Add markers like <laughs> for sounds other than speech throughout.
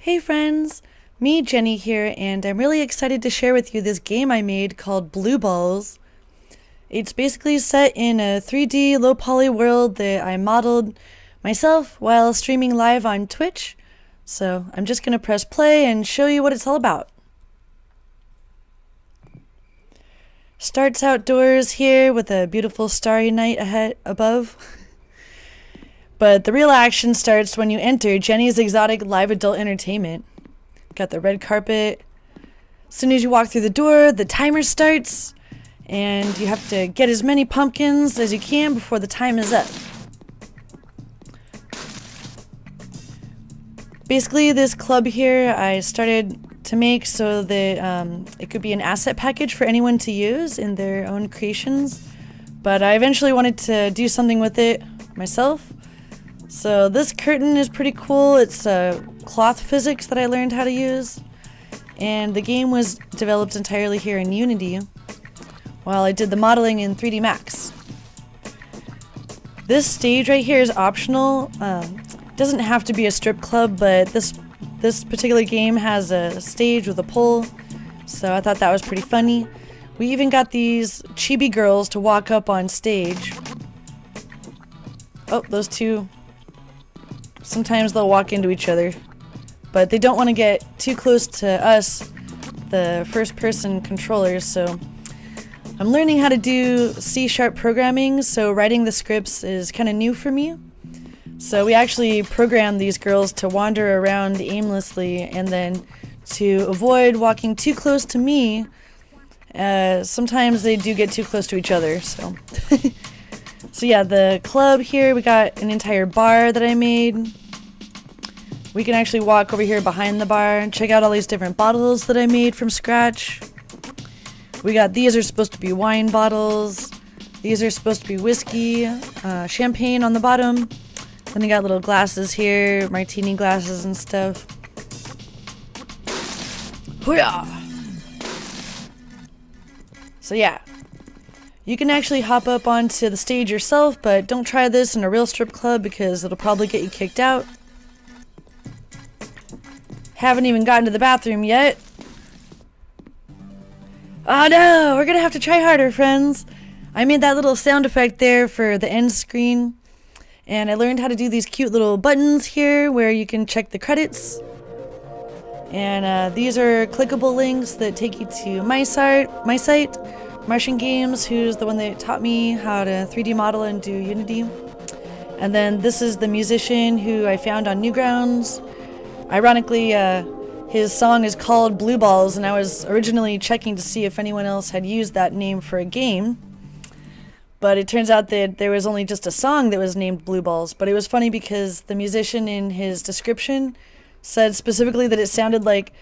Hey friends, me Jenny here, and I'm really excited to share with you this game I made called Blue Balls. It's basically set in a 3D low poly world that I modeled myself while streaming live on Twitch. So I'm just going to press play and show you what it's all about. Starts outdoors here with a beautiful starry night ahead above. <laughs> but the real action starts when you enter Jenny's Exotic Live Adult Entertainment. Got the red carpet. As soon as you walk through the door, the timer starts, and you have to get as many pumpkins as you can before the time is up. Basically, this club here I started to make so that um, it could be an asset package for anyone to use in their own creations. But I eventually wanted to do something with it myself. So this curtain is pretty cool. It's uh, cloth physics that I learned how to use. And the game was developed entirely here in Unity while I did the modeling in 3D Max. This stage right here is optional. Um, doesn't have to be a strip club, but this this particular game has a stage with a pole, so I thought that was pretty funny. We even got these chibi girls to walk up on stage. Oh, those two. Sometimes they'll walk into each other, but they don't want to get too close to us, the first person controllers, so I'm learning how to do C-sharp programming, so writing the scripts is kind of new for me. So we actually programmed these girls to wander around aimlessly and then to avoid walking too close to me. Uh, sometimes they do get too close to each other, so. <laughs> so yeah, the club here, we got an entire bar that I made. We can actually walk over here behind the bar and check out all these different bottles that I made from scratch. We got these are supposed to be wine bottles. These are supposed to be whiskey, uh, champagne on the bottom. Then we got little glasses here, martini glasses and stuff. Hooyah! So yeah, you can actually hop up onto the stage yourself, but don't try this in a real strip club because it'll probably get you kicked out. Haven't even gotten to the bathroom yet. Oh no, we're gonna have to try harder, friends. I made that little sound effect there for the end screen. And I learned how to do these cute little buttons here where you can check the credits. And uh, these are clickable links that take you to my site, my site, Martian Games, who's the one that taught me how to 3D model and do Unity. And then this is the musician who I found on Newgrounds. Ironically, uh, his song is called Blue Balls, and I was originally checking to see if anyone else had used that name for a game. But it turns out that there was only just a song that was named Blue Balls. But it was funny because the musician in his description said specifically that it sounded like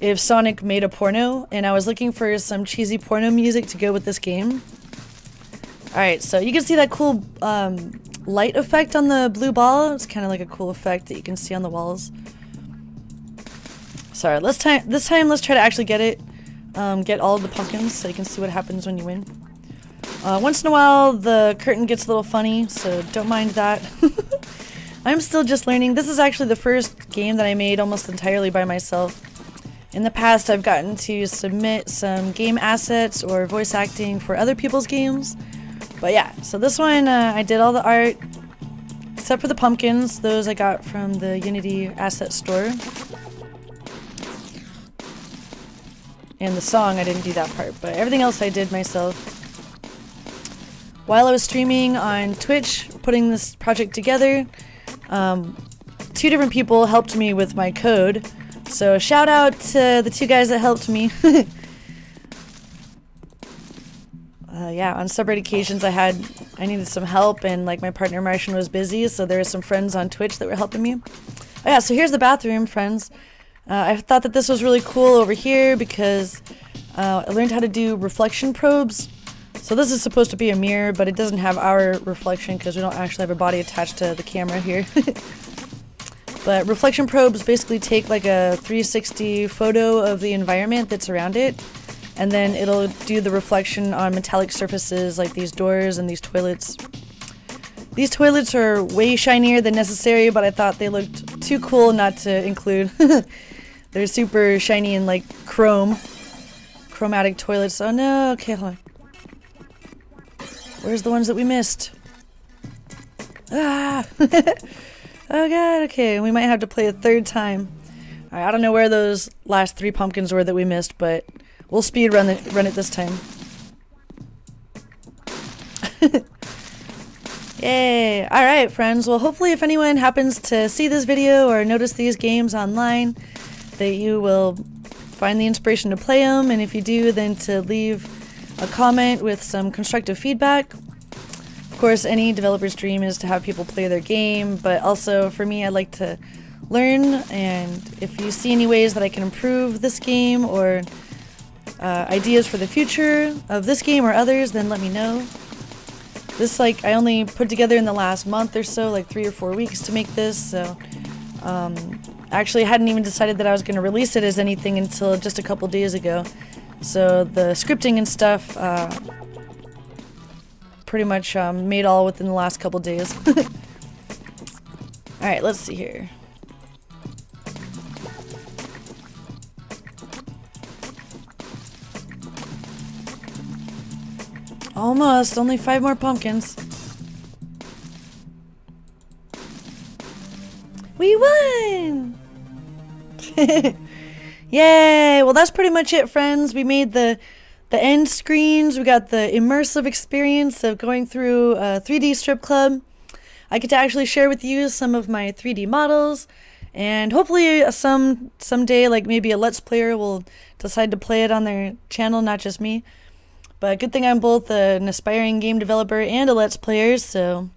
if Sonic made a porno, and I was looking for some cheesy porno music to go with this game. Alright, so you can see that cool um, light effect on the blue ball. It's kind of like a cool effect that you can see on the walls. Sorry, let's time this time let's try to actually get it, um, get all the pumpkins so you can see what happens when you win. Uh, once in a while, the curtain gets a little funny, so don't mind that. <laughs> I'm still just learning. This is actually the first game that I made almost entirely by myself. In the past, I've gotten to submit some game assets or voice acting for other people's games. But yeah, so this one, uh, I did all the art, except for the pumpkins. Those I got from the Unity asset store. And the song, I didn't do that part, but everything else I did myself. While I was streaming on Twitch, putting this project together, um, two different people helped me with my code. So shout out to the two guys that helped me. <laughs> uh, yeah, on separate occasions I had I needed some help and like my partner Martian was busy, so there were some friends on Twitch that were helping me. Oh yeah, so here's the bathroom, friends. Uh, I thought that this was really cool over here because uh, I learned how to do reflection probes so this is supposed to be a mirror, but it doesn't have our reflection because we don't actually have a body attached to the camera here. <laughs> but reflection probes basically take like a 360 photo of the environment that's around it, and then it'll do the reflection on metallic surfaces like these doors and these toilets. These toilets are way shinier than necessary, but I thought they looked too cool not to include. <laughs> They're super shiny and like chrome. Chromatic toilets. Oh no, okay, hold on. Where's the ones that we missed? Ah! <laughs> oh god, okay, we might have to play a third time. I don't know where those last three pumpkins were that we missed, but we'll speed run, run it this time. <laughs> Yay! Alright, friends. Well, hopefully if anyone happens to see this video or notice these games online, that you will find the inspiration to play them, and if you do, then to leave a comment with some constructive feedback. Course, any developer's dream is to have people play their game, but also for me, I like to learn, and if you see any ways that I can improve this game or uh, ideas for the future of this game or others, then let me know. This, like, I only put together in the last month or so, like three or four weeks to make this, so, um, actually I hadn't even decided that I was going to release it as anything until just a couple days ago. So the scripting and stuff, uh, pretty much um, made all within the last couple days. <laughs> Alright, let's see here. Almost. Only five more pumpkins. We won! <laughs> Yay! Well, that's pretty much it, friends. We made the the end screens. We got the immersive experience of going through a 3D strip club. I get to actually share with you some of my 3D models, and hopefully, uh, some someday, like maybe a Let's Player will decide to play it on their channel, not just me. But good thing I'm both an aspiring game developer and a Let's Player, so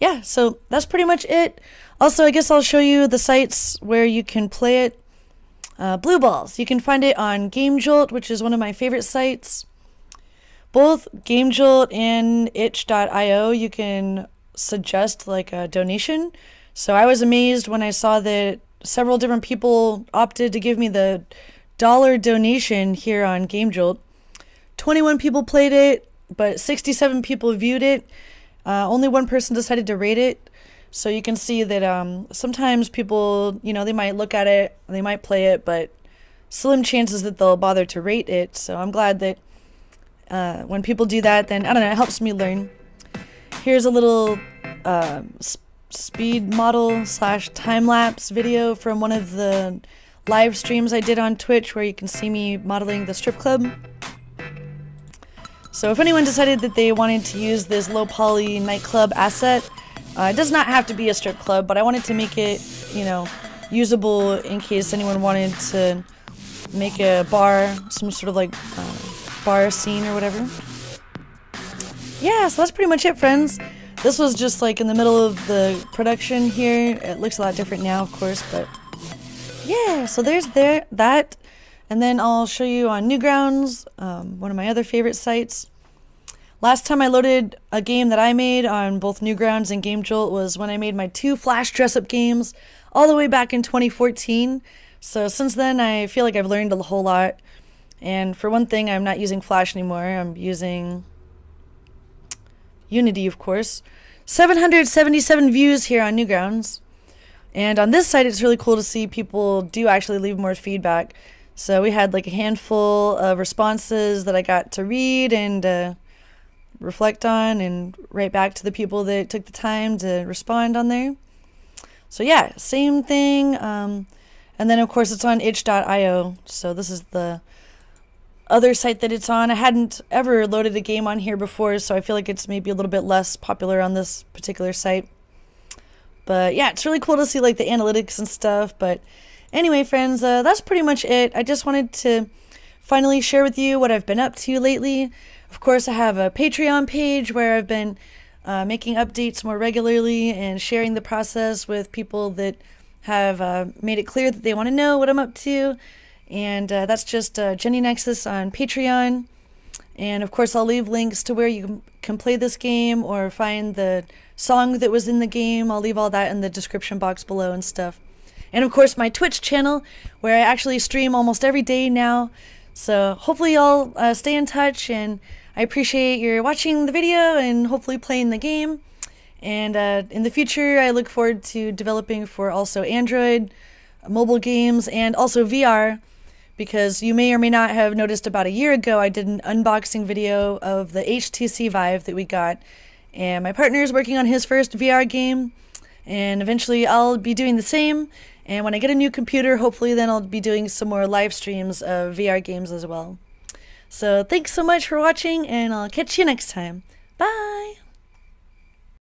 yeah, so that's pretty much it. Also, I guess I'll show you the sites where you can play it. Uh, Blue Balls, you can find it on GameJolt, which is one of my favorite sites. Both GameJolt and itch.io, you can suggest like a donation. So I was amazed when I saw that several different people opted to give me the dollar donation here on GameJolt. 21 people played it, but 67 people viewed it. Uh, only one person decided to rate it. So you can see that um, sometimes people, you know, they might look at it, they might play it, but slim chances that they'll bother to rate it. So I'm glad that uh, when people do that, then I don't know, it helps me learn. Here's a little uh, speed model slash time lapse video from one of the live streams I did on Twitch where you can see me modeling the strip club. So if anyone decided that they wanted to use this low poly nightclub asset, uh, it does not have to be a strip club, but I wanted to make it, you know, usable in case anyone wanted to make a bar, some sort of like uh, bar scene or whatever. Yeah, so that's pretty much it, friends. This was just like in the middle of the production here. It looks a lot different now, of course, but yeah, so there's there that. And then I'll show you on Newgrounds, um, one of my other favorite sites. Last time I loaded a game that I made on both Newgrounds and GameJolt was when I made my two Flash dress-up games all the way back in 2014. So since then, I feel like I've learned a whole lot. And for one thing, I'm not using Flash anymore. I'm using Unity, of course. 777 views here on Newgrounds. And on this site, it's really cool to see people do actually leave more feedback. So we had like a handful of responses that I got to read and uh, reflect on and write back to the people that took the time to respond on there. So yeah, same thing. Um, and then of course it's on itch.io. So this is the other site that it's on. I hadn't ever loaded a game on here before, so I feel like it's maybe a little bit less popular on this particular site. But yeah, it's really cool to see like the analytics and stuff. But Anyway, friends, uh, that's pretty much it. I just wanted to finally share with you what I've been up to lately. Of course, I have a Patreon page where I've been uh, making updates more regularly and sharing the process with people that have uh, made it clear that they want to know what I'm up to. And uh, that's just uh, Jenny Nexus on Patreon. And of course, I'll leave links to where you can play this game or find the song that was in the game. I'll leave all that in the description box below and stuff and of course my Twitch channel where I actually stream almost every day now. So hopefully y'all uh, stay in touch and I appreciate your watching the video and hopefully playing the game. And uh, in the future, I look forward to developing for also Android, mobile games, and also VR. Because you may or may not have noticed about a year ago, I did an unboxing video of the HTC Vive that we got. And my partner is working on his first VR game. And eventually, I'll be doing the same. And when I get a new computer, hopefully, then I'll be doing some more live streams of VR games as well. So, thanks so much for watching, and I'll catch you next time. Bye!